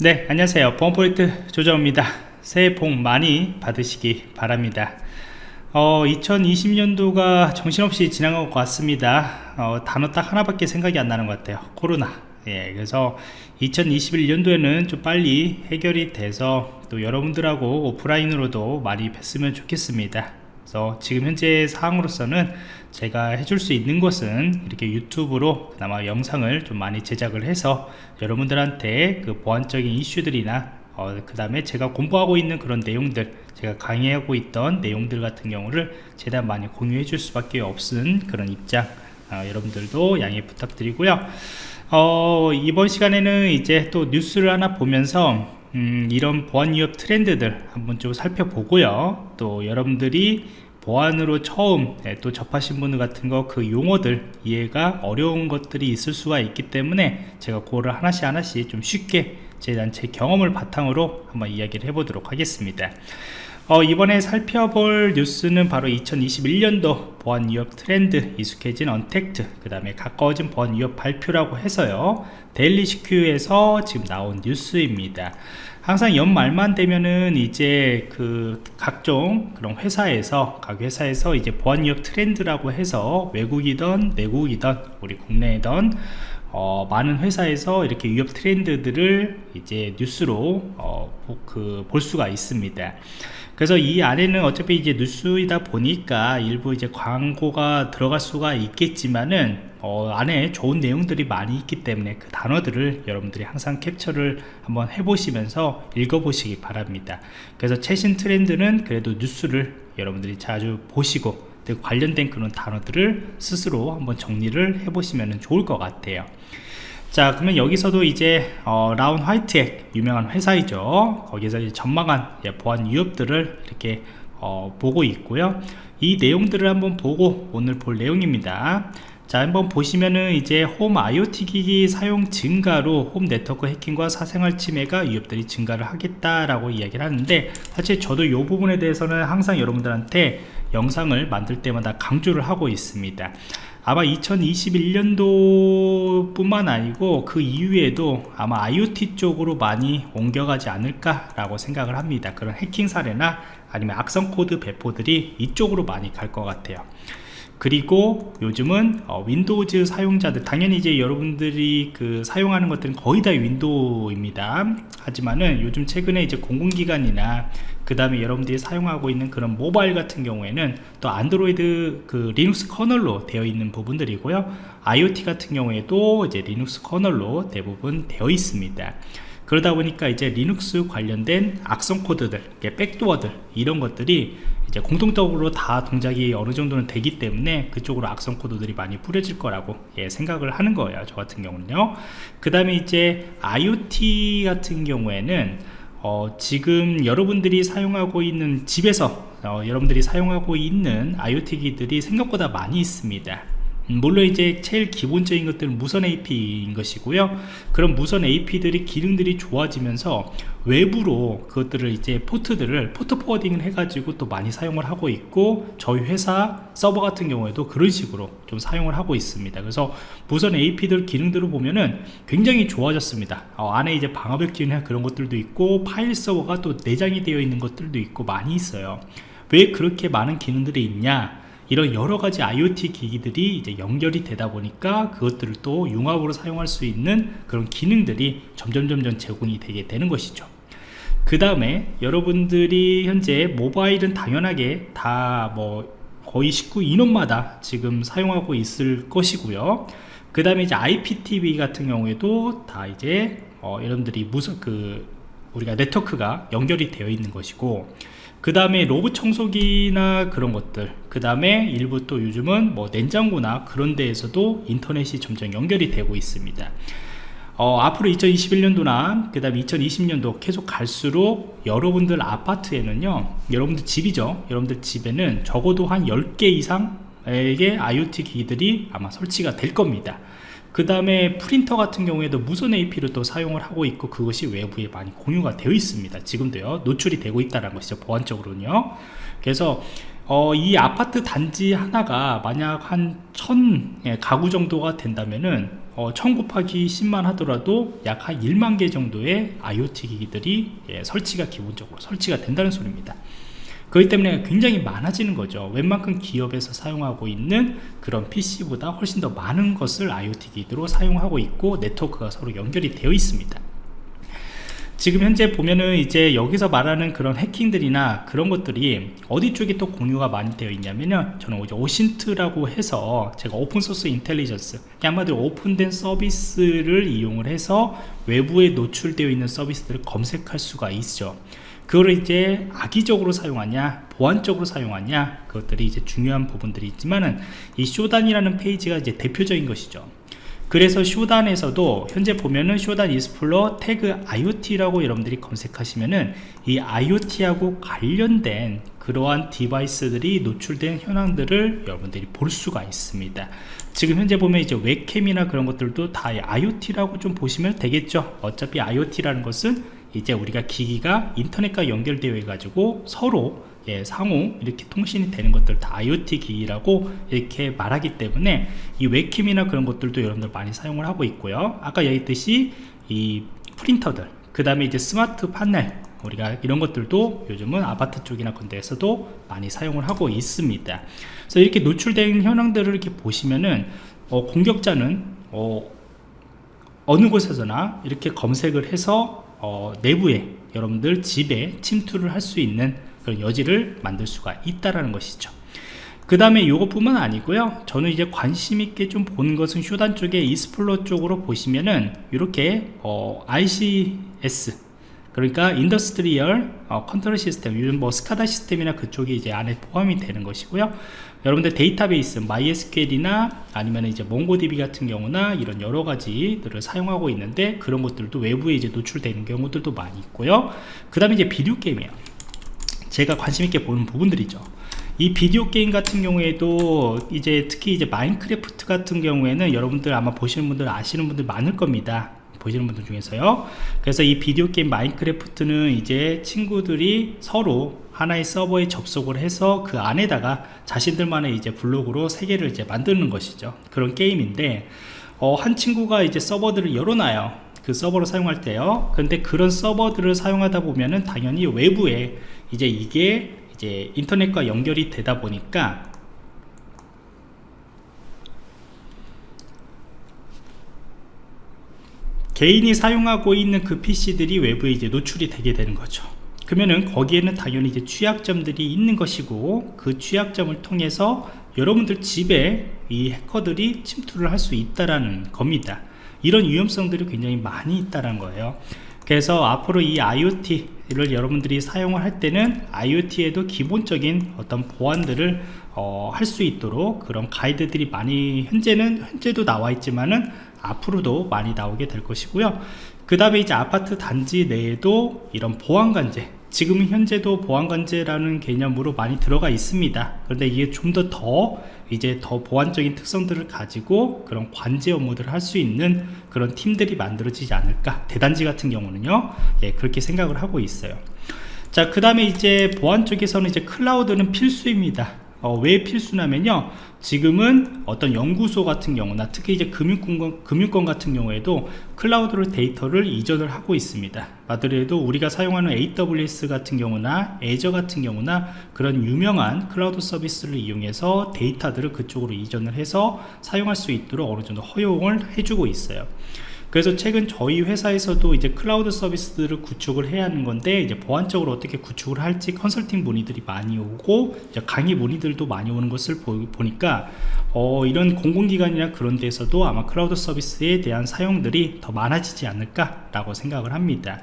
네 안녕하세요. 보안포인트 조정입니다. 새해 복 많이 받으시기 바랍니다. 어, 2020년도가 정신없이 지나간 것 같습니다. 어, 단어 딱 하나밖에 생각이 안 나는 것 같아요. 코로나. 예, 그래서 2021년도에는 좀 빨리 해결이 돼서 또 여러분들하고 오프라인으로도 많이 뵀으면 좋겠습니다 그래서 지금 현재 상황으로서는 제가 해줄 수 있는 것은 이렇게 유튜브로 그나마 영상을 좀 많이 제작을 해서 여러분들한테 그 보안적인 이슈들이나 어, 그 다음에 제가 공부하고 있는 그런 내용들 제가 강의하고 있던 내용들 같은 경우를 최대한 많이 공유해 줄 수밖에 없은 그런 입장 어, 여러분들도 양해 부탁드리고요. 어, 이번 시간에는 이제 또 뉴스를 하나 보면서 음, 이런 보안 위협 트렌드들 한번 좀 살펴보고요. 또 여러분들이 보안으로 처음 네, 또 접하신 분들 같은 거 그 용어들 이해가 어려운 것들이 있을 수가 있기 때문에 제가 그거를 하나씩 하나씩 좀 쉽게 제, 제 경험을 바탕으로 한번 이야기를 해보도록 하겠습니다 어, 이번에 살펴볼 뉴스는 바로 2021년도 보안 위협 트렌드 익숙해진 언택트 그 다음에 가까워진 보안 위협 발표라고 해서요 데일리 시큐에서 지금 나온 뉴스입니다 항상 연말만 되면은 이제 그 각종 그런 회사에서 각 회사에서 이제 보안 위협 트렌드라고 해서 외국이던 내국이던 우리 국내이던 어, 많은 회사에서 이렇게 위협 트렌드들을 이제 뉴스로 어, 그, 볼 수가 있습니다. 그래서 이 안에는 어차피 이제 뉴스이다 보니까 일부 이제 광고가 들어갈 수가 있겠지만은 어, 안에 좋은 내용들이 많이 있기 때문에 그 단어들을 여러분들이 항상 캡처를 한번 해보시면서 읽어보시기 바랍니다. 그래서 최신 트렌드는 그래도 뉴스를 여러분들이 자주 보시고 관련된 그런 단어들을 스스로 한번 정리를 해보시면 좋을 것 같아요. 자 그러면 여기서도 이제 어, 라운 화이트액 유명한 회사이죠. 거기서 이제 전망한 보안 위협들을 이렇게 어, 보고 있고요. 이 내용들을 한번 보고 오늘 볼 내용입니다. 자 한번 보시면은 이제 홈 IoT 기기 사용 증가로 홈 네트워크 해킹과 사생활 침해가 위협들이 증가를 하겠다라고 이야기를 하는데 사실 저도 이 부분에 대해서는 항상 여러분들한테 영상을 만들 때마다 강조를 하고 있습니다 아마 2021년도 뿐만 아니고 그 이후에도 아마 IoT 쪽으로 많이 옮겨가지 않을까 라고 생각을 합니다. 그런 해킹 사례나 아니면 악성 코드 배포들이 이쪽으로 많이 갈 것 같아요 그리고 요즘은 어, Windows 사용자들 당연히 이제 여러분들이 그 사용하는 것들은 거의 다 Window입니다. 하지만은 요즘 최근에 이제 공공기관이나 그 다음에 여러분들이 사용하고 있는 그런 모바일 같은 경우에는 또 안드로이드 그 Linux kernel로 되어 있는 부분들이고요. IoT 같은 경우에도 이제 Linux kernel로 대부분 되어 있습니다. 그러다 보니까 이제 리눅스 관련된 악성 코드들 백도어들 이런 것들이 이제 공통적으로 다 동작이 어느 정도는 되기 때문에 그쪽으로 악성 코드들이 많이 뿌려질 거라고 예, 생각을 하는 거예요 저 같은 경우는요. 그 다음에 이제 IoT 같은 경우에는 어, 지금 여러분들이 사용하고 있는 집에서 어, 여러분들이 사용하고 있는 IoT 기들이 생각보다 많이 있습니다. 음, 물론 이제 제일 기본적인 것들은 무선 AP인 것이고요. 그런 무선 AP들이 기능들이 좋아지면서 외부로 그것들을 이제 port들을 port forwarding을 해가지고 또 많이 사용을 하고 있고 저희 회사 서버 같은 경우에도 그런 식으로 좀 사용을 하고 있습니다. 그래서 무선 AP들 기능들을 보면은 굉장히 좋아졌습니다. 어, 안에 이제 방화벽 기능 그런 것들도 있고 파일 서버가 또 내장이 되어 있는 것들도 있고 많이 있어요. 왜 그렇게 많은 기능들이 있냐 이런 여러 가지 IoT 기기들이 이제 연결이 되다 보니까 그것들을 또 융합으로 사용할 수 있는 그런 기능들이 점점 점점 제공이 되게 되는 것이죠. 그 다음에 여러분들이 현재 모바일은 당연하게 다 뭐 거의 19 인원마다 지금 사용하고 있을 것이고요. 그 다음에 이제 IPTV 같은 경우에도 다 이제 어, 여러분들이 무슨 그 우리가 네트워크가 연결이 되어 있는 것이고 그 다음에 로봇 청소기나 그런 것들 그 다음에 일부 또 요즘은 뭐 냉장고나 그런 데에서도 인터넷이 점점 연결이 되고 있습니다. 어, 앞으로 2021년도나 그 다음에 2020년도 계속 갈수록 여러분들 아파트에는요 여러분들 집이죠. 여러분들 집에는 적어도 한 10개 이상의 IoT 기기들이 아마 설치가 될 겁니다 그 다음에 프린터 같은 경우에도 무선 AP를 또 사용을 하고 있고 그것이 외부에 많이 공유가 되어 있습니다. 지금도요 노출이 되고 있다는 것이죠 보안적으로는요. 그래서 어, 이 아파트 단지 하나가 만약 한 천 가구 정도가 된다면은 어, 1000 곱하기 10만 하더라도 약 한 1만 개 정도의 IoT 기기들이 예, 설치가 기본적으로 설치가 된다는 소리입니다 그렇기 때문에 굉장히 많아지는 거죠. 웬만큼 기업에서 사용하고 있는 그런 PC보다 훨씬 더 많은 것을 IoT 기기로 사용하고 있고 네트워크가 서로 연결이 되어 있습니다. 지금 현재 보면은 이제 여기서 말하는 그런 해킹들이나 그런 것들이 어디 쪽에 또 공유가 많이 되어 있냐면요 저는 이제 오신트라고 해서 제가 오픈소스 인텔리전스 한마디로 오픈된 서비스를 이용을 해서 외부에 노출되어 있는 서비스들을 검색할 수가 있죠 그거를 이제 악의적으로 사용하냐 보안적으로 사용하냐 그것들이 이제 중요한 부분들이 있지만은 이 Shodan이라는 페이지가 이제 대표적인 것이죠. 그래서 Shodan에서도 현재 보면은 Shodan Explore 태그 IoT라고 여러분들이 검색하시면은 이 IoT하고 관련된 그러한 디바이스들이 노출된 현황들을 여러분들이 볼 수가 있습니다. 지금 현재 보면 이제 웹캠이나 그런 것들도 다 IoT라고 좀 보시면 되겠죠. 어차피 IoT라는 것은 이제 우리가 기기가 인터넷과 연결되어 가지고 서로 예, 상호 이렇게 통신이 되는 것들 다 IoT 기기라고 이렇게 말하기 때문에 이 웹캠이나 그런 것들도 여러분들 많이 사용을 하고 있고요. 아까 얘기했듯이 이 프린터들 그 다음에 이제 스마트 판넬 우리가 이런 것들도 요즘은 아파트 쪽이나 그런 데에서도 많이 사용을 하고 있습니다. 그래서 이렇게 노출된 현황들을 이렇게 보시면은 어, 공격자는 어, 어느 곳에서나 이렇게 검색을 해서 어, 내부에 여러분들 집에 침투를 할 수 있는 그런 여지를 만들 수가 있다라는 것이죠. 그 다음에 이것뿐만 아니고요. 저는 이제 관심 있게 좀 보는 것은 Shodan 쪽에 Explore 쪽으로 보시면은 이렇게 어, ICS 그러니까 industrial 어, control system 요즘 뭐 SCADA 시스템이나 그쪽이 이제 안에 포함이 되는 것이고요. 여러분들 데이터베이스 MySQL이나 아니면 이제 MongoDB 같은 경우나 이런 여러 가지들을 사용하고 있는데 그런 것들도 외부에 이제 노출되는 경우들도 많이 있고요. 그 다음에 이제 비디오 게임이에요. 제가 관심 있게 보는 부분들이죠. 이 비디오 게임 같은 경우에도 이제 특히 이제 마인크래프트 같은 경우에는 여러분들 아마 보시는 분들 아시는 분들 많을 겁니다 보시는 분들 중에서요. 그래서 이 비디오 게임 마인크래프트는 이제 친구들이 서로 하나의 서버에 접속을 해서 그 안에다가 자신들만의 이제 블록으로 세계를 이제 만드는 것이죠. 그런 게임인데 어, 한 친구가 이제 서버들을 열어놔요. 그 서버를 사용할 때요. 근데 그런 서버들을 사용하다 보면은 당연히 외부에 이제 이게 이제 인터넷과 연결이 되다 보니까 개인이 사용하고 있는 그 PC들이 외부에 이제 노출이 되게 되는 거죠. 그러면은 거기에는 당연히 이제 취약점들이 있는 것이고 그 취약점을 통해서 여러분들 집에 이 해커들이 침투를 할 수 있다라는 겁니다. 이런 위험성들이 굉장히 많이 있다는 거예요. 그래서 앞으로 이 IoT를 여러분들이 사용을 할 때는 IoT에도 기본적인 어떤 보안들을 어, 할 수 있도록 그런 가이드들이 많이 현재는 현재도 나와 있지만은 앞으로도 많이 나오게 될 것이고요. 그 다음에 이제 아파트 단지 내에도 이런 보안관제 지금 현재도 보안관제라는 개념으로 많이 들어가 있습니다. 그런데 이게 좀더더 이제 더 보안적인 특성들을 가지고 그런 관제 업무들을 할 수 있는 그런 팀들이 만들어지지 않을까. 대단지 같은 경우는요. 예, 그렇게 생각을 하고 있어요. 자 그 다음에 이제 보안 쪽에서는 이제 클라우드는 필수입니다 어, 왜 필수냐면요. 지금은 어떤 연구소 같은 경우나 특히 이제 금융권, 금융권 같은 경우에도 클라우드로 데이터를 이전을 하고 있습니다. 마더리에도 우리가 사용하는 AWS 같은 경우나 Azure 같은 경우나 그런 유명한 클라우드 서비스를 이용해서 데이터들을 그쪽으로 이전을 해서 사용할 수 있도록 어느 정도 허용을 해주고 있어요 그래서 최근 저희 회사에서도 이제 클라우드 서비스들을 구축을 해야 하는 건데 이제 보안적으로 어떻게 구축을 할지 컨설팅 문의들이 많이 오고 강의 문의들도 많이 오는 것을 보, 니까 어, 이런 공공기관이나 그런 데서도 아마 클라우드 서비스에 대한 사용들이 더 많아지지 않을까 라고 생각을 합니다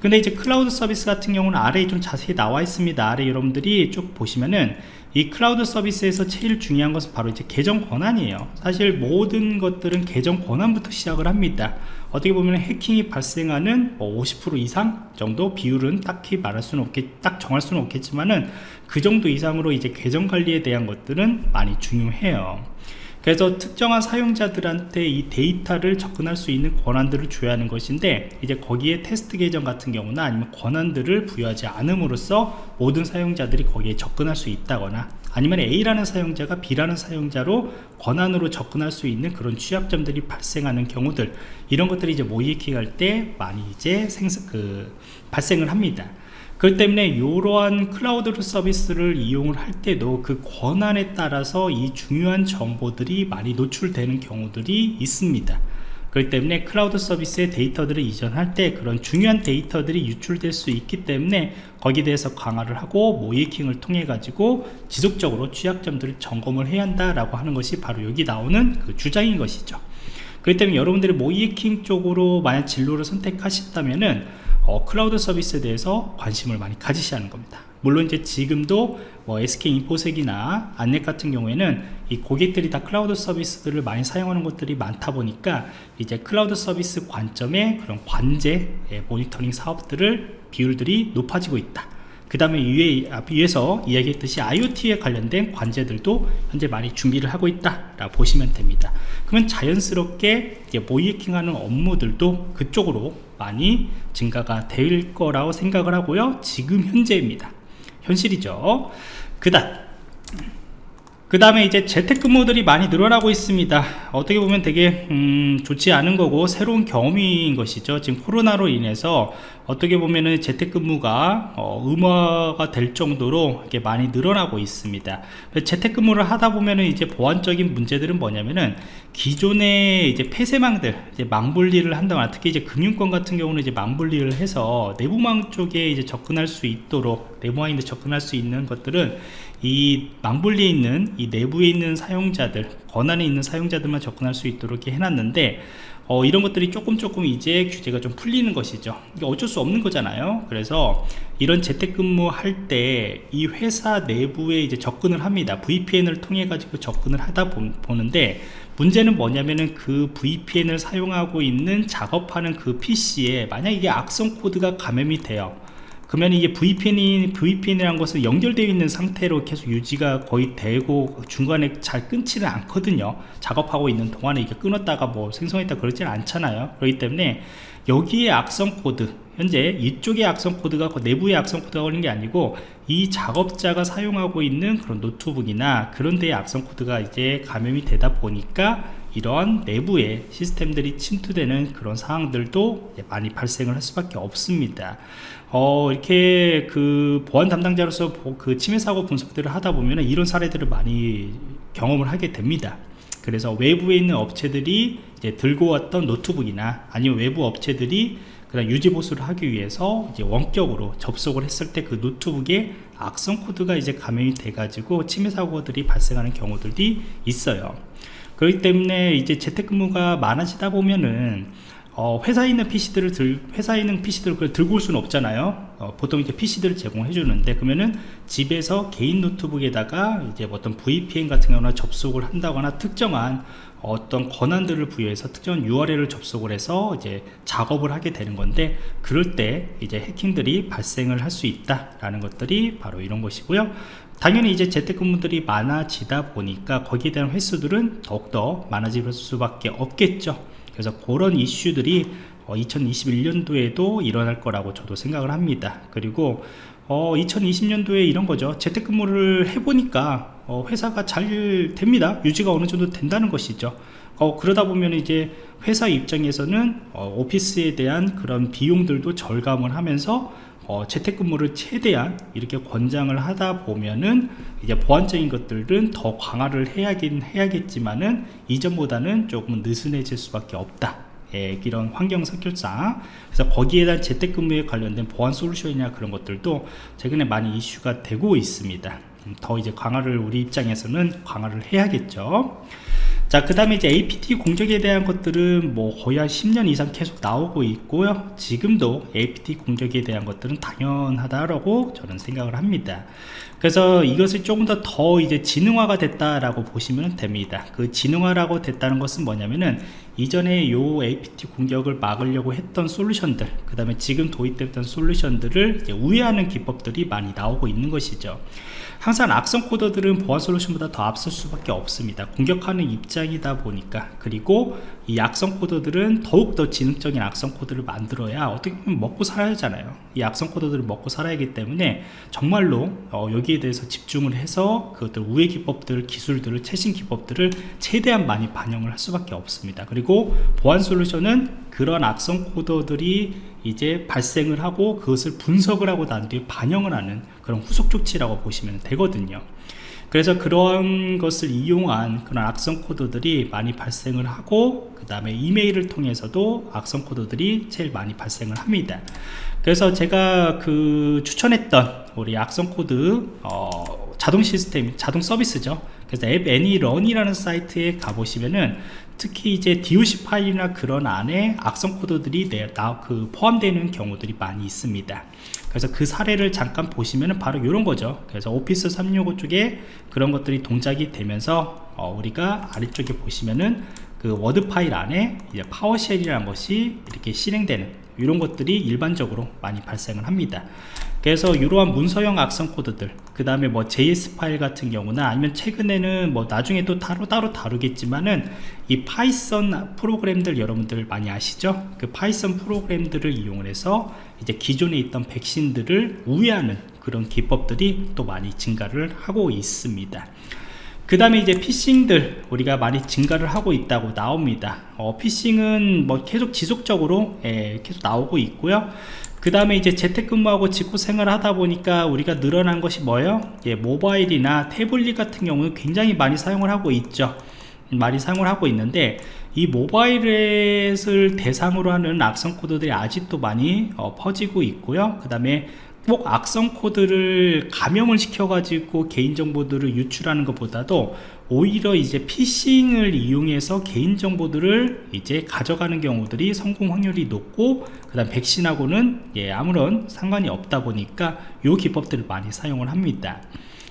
근데 이제 클라우드 서비스 같은 경우는 아래에 좀 자세히 나와 있습니다. 아래 여러분들이 쭉 보시면은 이 클라우드 서비스에서 제일 중요한 것은 바로 이제 계정 권한이에요. 사실 모든 것들은 계정 권한부터 시작을 합니다. 어떻게 보면 해킹이 발생하는 뭐 50% 이상 정도 비율은 딱히 말할 수는 없겠 딱 정할 수는 없겠지만은 그 정도 이상으로 이제 계정 관리에 대한 것들은 많이 중요해요 그래서 특정한 사용자들한테 이 데이터를 접근할 수 있는 권한들을 줘야 하는 것인데 이제 거기에 테스트 계정 같은 경우나 아니면 권한들을 부여하지 않음으로써 모든 사용자들이 거기에 접근할 수 있다거나 아니면 A라는 사용자가 B라는 사용자로 권한으로 접근할 수 있는 그런 취약점들이 발생하는 경우들 이런 것들이 이제 모의해킹 할 때 많이 이제 생성 그 발생을 합니다. 그렇기 때문에 이러한 클라우드 서비스를 이용을 할 때도 그 권한에 따라서 이 중요한 정보들이 많이 노출되는 경우들이 있습니다. 그렇기 때문에 클라우드 서비스의 데이터들을 이전할 때 그런 중요한 데이터들이 유출될 수 있기 때문에 거기에 대해서 강화를 하고 모의해킹을 통해 가지고 지속적으로 취약점들을 점검을 해야 한다라고 하는 것이 바로 여기 나오는 그 주장인 것이죠. 그렇기 때문에 여러분들이 모의해킹 쪽으로 만약 진로를 선택하셨다면은 어, 클라우드 서비스에 대해서 관심을 많이 가지셔야 하는 겁니다. 물론 이제 지금도 뭐 SK 인포섹이나 안랩 같은 경우에는 이 고객들이 다 클라우드 서비스들을 많이 사용하는 것들이 많다 보니까 이제 클라우드 서비스 관점의 그런 관제 예, 모니터링 사업들을 비율들이 높아지고 있다 그 다음에 위에, 위에서 이야기했듯이 IoT에 관련된 관제들도 현재 많이 준비를 하고 있다 라고 보시면 됩니다. 그러면 자연스럽게 모이킹하는 업무들도 그쪽으로 많이 증가가 될 거라고 생각을 하고요. 지금 현재입니다. 현실이죠. 그 다음 그 다음에 이제 재택근무들이 많이 늘어나고 있습니다. 어떻게 보면 되게 음, 좋지 않은 거고 새로운 경험인 것이죠. 지금 코로나로 인해서 어떻게 보면은 재택근무가 어, 의무화가 될 정도로 이렇게 많이 늘어나고 있습니다. 재택근무를 하다 보면은 이제 보안적인 문제들은 뭐냐면은 기존의 이제 폐쇄망들 이제 망분리를 한다거나 특히 이제 금융권 같은 경우는 이제 망분리를 해서 내부망 쪽에 이제 접근할 수 있도록 내부망인데 접근할 수 있는 것들은 이 망분리에 있는 이 내부에 있는 사용자들 권한에 있는 사용자들만 접근할 수 있도록 해놨는데 어, 이런 것들이 조금 조금 이제 규제가 좀 풀리는 것이죠. 이게 어쩔 수 없는 거잖아요. 그래서 이런 재택근무 할 때 이 회사 내부에 이제 접근을 합니다. VPN을 통해 가지고 접근을 하다 보, 는데 문제는 뭐냐면은 그 VPN을 사용하고 있는 작업하는 그 PC에 만약 이게 악성 코드가 감염이 돼요 그러면 이게 VPN이 VPN이라는 것은 연결되어 있는 상태로 계속 유지가 거의 되고 중간에 잘 끊지는 않거든요. 작업하고 있는 동안에 이게 끊었다가 뭐 생성했다 그러지는 않잖아요. 그렇기 때문에 여기에 악성 코드 현재 이쪽에 악성 코드가 내부에 악성 코드가 걸린 게 아니고 이 작업자가 사용하고 있는 그런 노트북이나 그런 데에 악성 코드가 이제 감염이 되다 보니까 이런 내부의 시스템들이 침투되는 그런 상황들도 많이 발생을 할 수밖에 없습니다 어, 이렇게 그 보안 담당자로서 그 침해 사고 분석들을 하다 보면 이런 사례들을 많이 경험을 하게 됩니다. 그래서 외부에 있는 업체들이 들고 왔던 노트북이나 아니면 외부 업체들이 그런 유지 보수를 하기 위해서 이제 원격으로 접속을 했을 때 그 노트북에 악성 코드가 이제 감염이 돼 가지고 침해 사고들이 발생하는 경우들이 있어요. 그렇기 때문에 이제 재택근무가 많아지다 보면은 어, 회사에 있는 PC들을 들, 회사에 있는 PC들을 그걸 들고 올 수는 없잖아요. 어, 보통 이제 PC들을 제공해 주는데, 그러면은 집에서 개인 노트북에다가 이제 어떤 VPN 같은 경우나 접속을 한다거나 특정한 어떤 권한들을 부여해서 특정 URL을 접속을 해서 이제 작업을 하게 되는 건데, 그럴 때 이제 해킹들이 발생을 할 수 있다라는 것들이 바로 이런 것이고요. 당연히 이제 재택근무들이 많아지다 보니까 거기에 대한 횟수들은 더욱더 많아질 수밖에 없겠죠. 그래서 그런 이슈들이 2021년도에도 어, 일어날 거라고 저도 생각을 합니다 그리고 어, 2020년도에 이런 거죠. 재택근무를 해보니까 어, 회사가 잘 됩니다. 유지가 어느 정도 된다는 것이죠. 어, 그러다 보면 이제 회사 입장에서는 어, 오피스에 대한 그런 비용들도 절감을 하면서 어, 재택근무를 최대한 이렇게 권장을 하다 보면은 이제 보안적인 것들은 더 강화를 해야긴 해야겠지만은 이전보다는 조금 느슨해질 수밖에 없다. 예, 이런 환경 선결상 그래서 거기에 대한 재택근무에 관련된 보안 솔루션이나 그런 것들도 최근에 많이 이슈가 되고 있습니다. 음, 더 이제 강화를 우리 입장에서는 강화를 해야겠죠. 자, 그 다음에 이제 APT 공격에 대한 것들은 뭐 거의 한 10년 이상 계속 나오고 있고요. 지금도 APT 공격에 대한 것들은 당연하다라고 저는 생각을 합니다. 그래서 이것을 조금 더 더 이제 지능화가 됐다라고 보시면 됩니다. 그 지능화라고 됐다는 것은 뭐냐면은 이전에 요 APT 공격을 막으려고 했던 솔루션들, 그 다음에 지금 도입됐던 솔루션들을 우회하는 기법들이 많이 나오고 있는 것이죠. 항상 악성 코드들은 보안 솔루션보다 더 앞설 수밖에 없습니다. 공격하는 입장이다 보니까. 그리고 이 악성 코드들은 더욱더 지능적인 악성 코드를 만들어야 어떻게 보면 먹고 살아야 하잖아요. 이 악성 코드들을 먹고 살아야 하기 때문에 정말로 어, 여기에 대해서 집중을 해서 그것들 우회 기법들 기술들을 최신 기법들을 최대한 많이 반영을 할 수밖에 없습니다. 그리고 보안 솔루션은 그런 악성 코드들이 이제 발생을 하고 그것을 분석을 하고 난 뒤에 반영을 하는 그런 후속 조치라고 보시면 되거든요. 그래서 그런 것을 이용한 그런 악성 코드들이 많이 발생을 하고 그 다음에 이메일을 통해서도 악성 코드들이 제일 많이 발생을 합니다. 그래서 제가 그 추천했던 우리 악성 코드 어, 자동 시스템 자동 서비스죠 그래서 app ANY.RUN이라는 사이트에 가보시면은 특히 이제 DOC 파일이나 그런 안에 악성 코드들이 내, 나, 그 포함되는 경우들이 많이 있습니다. 그래서 그 사례를 잠깐 보시면은 바로 이런 거죠. 그래서 Office 365 쪽에 그런 것들이 동작이 되면서 어, 우리가 아래쪽에 보시면은 그 워드 파일 안에 이제 PowerShell이라는 것이 이렇게 실행되는 이런 것들이 일반적으로 많이 발생을 합니다 그래서 이러한 문서형 악성 코드들 그 다음에 뭐 JS 파일 같은 경우나 아니면 최근에는 뭐 나중에 또 따로 따로 다루겠지만은 이 파이썬 프로그램들 여러분들 많이 아시죠? 그 파이썬 프로그램들을 이용을 해서 이제 기존에 있던 백신들을 우회하는 그런 기법들이 또 많이 증가를 하고 있습니다. 그 다음에 이제 피싱들 우리가 많이 증가를 하고 있다고 나옵니다. 어, 피싱은 뭐 계속 지속적으로 예, 계속 나오고 있고요 그 다음에 이제 재택근무하고 직구 생활을 하다 보니까 우리가 늘어난 것이 뭐예요? 예, 모바일이나 태블릿 같은 경우는 굉장히 많이 사용을 하고 있죠. 많이 사용을 하고 있는데 이 모바일을 대상으로 하는 악성 코드들이 아직도 많이 어, 퍼지고 있고요. 그 다음에 꼭 악성 코드를 감염을 시켜 가지고 개인정보들을 유출하는 것보다도 오히려 이제 피싱을 이용해서 개인정보들을 이제 가져가는 경우들이 성공 확률이 높고 그 다음 백신하고는 예, 아무런 상관이 없다 보니까 요 기법들을 많이 사용을 합니다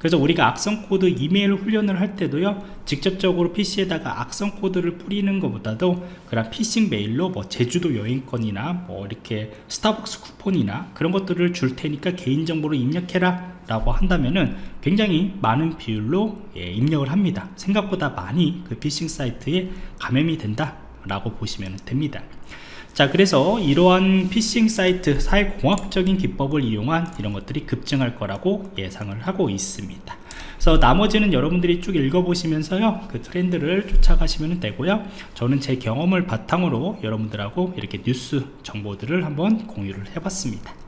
그래서 우리가 악성 코드 이메일 훈련을 할 때도요 직접적으로 PC에다가 악성 코드를 뿌리는 것보다도 그런 피싱 메일로 뭐 제주도 여행권이나 뭐 이렇게 스타벅스 쿠폰이나 그런 것들을 줄 테니까 개인정보를 입력해라 라고 한다면은 굉장히 많은 비율로 예, 입력을 합니다. 생각보다 많이 그 피싱 사이트에 감염이 된다 라고 보시면 됩니다 자 그래서 이러한 피싱 사이트 사회공학적인 기법을 이용한 이런 것들이 급증할 거라고 예상을 하고 있습니다. 그래서 나머지는 여러분들이 쭉 읽어보시면서요 그 트렌드를 쫓아가시면 되고요. 저는 제 경험을 바탕으로 여러분들하고 이렇게 뉴스 정보들을 한번 공유를 해봤습니다